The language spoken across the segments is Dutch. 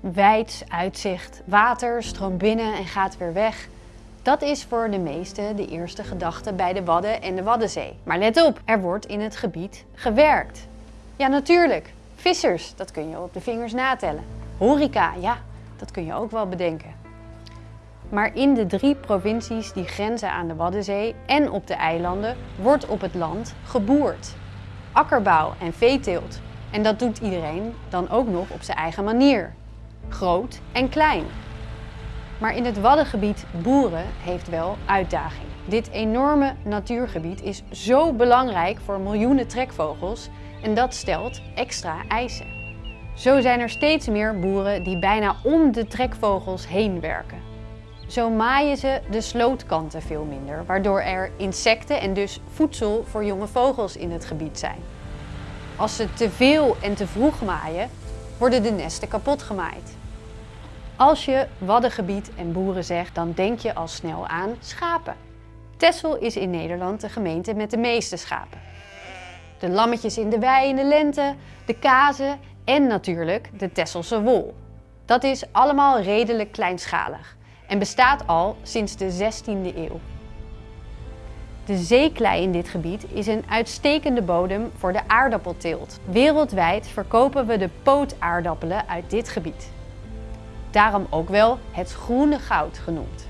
Wijds uitzicht, water stroomt binnen en gaat weer weg. Dat is voor de meesten de eerste gedachte bij de Wadden en de Waddenzee. Maar let op, er wordt in het gebied gewerkt. Ja, natuurlijk. Vissers, dat kun je op de vingers natellen. Horeca, ja, dat kun je ook wel bedenken. Maar in de drie provincies die grenzen aan de Waddenzee en op de eilanden wordt op het land geboerd. Akkerbouw en veeteelt. En dat doet iedereen dan ook nog op zijn eigen manier. Groot en klein. Maar in het Waddengebied boeren heeft wel uitdaging. Dit enorme natuurgebied is zo belangrijk voor miljoenen trekvogels en dat stelt extra eisen. Zo zijn er steeds meer boeren die bijna om de trekvogels heen werken. Zo maaien ze de slootkanten veel minder, waardoor er insecten en dus voedsel voor jonge vogels in het gebied zijn. Als ze te veel en te vroeg maaien, worden de nesten kapot gemaaid. Als je waddengebied en boeren zegt, dan denk je al snel aan schapen. Texel is in Nederland de gemeente met de meeste schapen. De lammetjes in de wei in de lente, de kazen en natuurlijk de Tesselse wol. Dat is allemaal redelijk kleinschalig en bestaat al sinds de 16e eeuw. De zeeklei in dit gebied is een uitstekende bodem voor de aardappelteelt. Wereldwijd verkopen we de pootaardappelen uit dit gebied. Daarom ook wel het groene goud genoemd.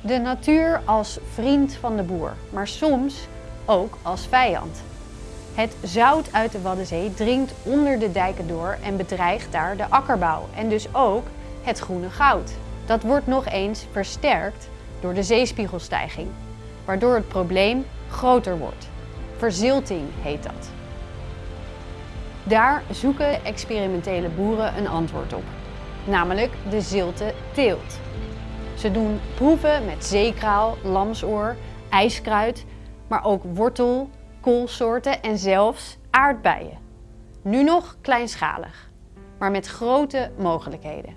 De natuur als vriend van de boer, maar soms ook als vijand. Het zout uit de Waddenzee dringt onder de dijken door en bedreigt daar de akkerbouw en dus ook het groene goud. Dat wordt nog eens versterkt door de zeespiegelstijging, waardoor het probleem groter wordt. Verzilting heet dat. Daar zoeken experimentele boeren een antwoord op, namelijk de zilte teelt. Ze doen proeven met zeekraal, lamsoor, ijskruid, maar ook wortel, koolsoorten en zelfs aardbeien. Nu nog kleinschalig, maar met grote mogelijkheden.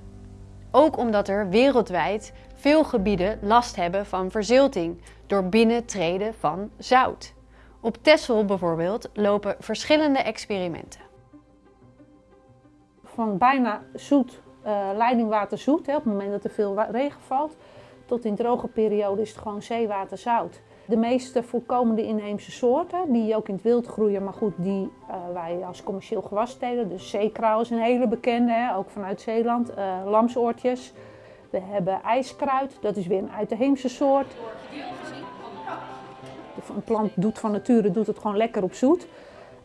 Ook omdat er wereldwijd veel gebieden last hebben van verzilting door binnentreden van zout. Op Texel bijvoorbeeld lopen verschillende experimenten. Van bijna zoet, uh, leidingwater zoet, hè, op het moment dat er veel regen valt, tot in droge periode is het gewoon zeewater zout. De meeste voorkomende inheemse soorten, die ook in het wild groeien, maar goed, die uh, wij als commercieel gewas telen. Dus zeekraal is een hele bekende, hè, ook vanuit Zeeland. Uh, lamsoortjes. We hebben ijskruid, dat is weer een uitheemse soort. Een plant doet van nature doet het gewoon lekker op zoet.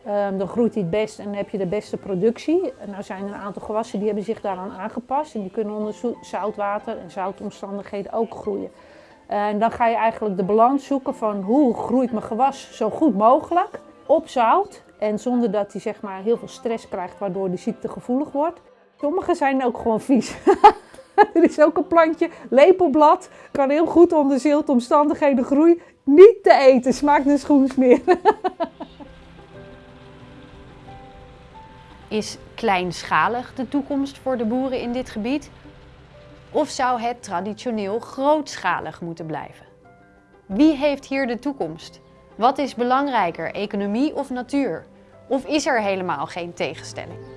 Um, dan groeit hij het best en heb je de beste productie. En nou zijn er een aantal gewassen die hebben zich daaraan aangepast. En die kunnen onder zoutwater en zoutomstandigheden ook groeien. En dan ga je eigenlijk de balans zoeken van hoe groeit mijn gewas zo goed mogelijk op zout. En zonder dat hij zeg maar, heel veel stress krijgt waardoor hij ziektegevoelig wordt. Sommige zijn ook gewoon vies. er is ook een plantje, lepelblad, kan heel goed onder ziltomstandigheden groeien. Niet te eten, smaakt een schoensmeer. is kleinschalig de toekomst voor de boeren in dit gebied? Of zou het traditioneel grootschalig moeten blijven? Wie heeft hier de toekomst? Wat is belangrijker, economie of natuur? Of is er helemaal geen tegenstelling?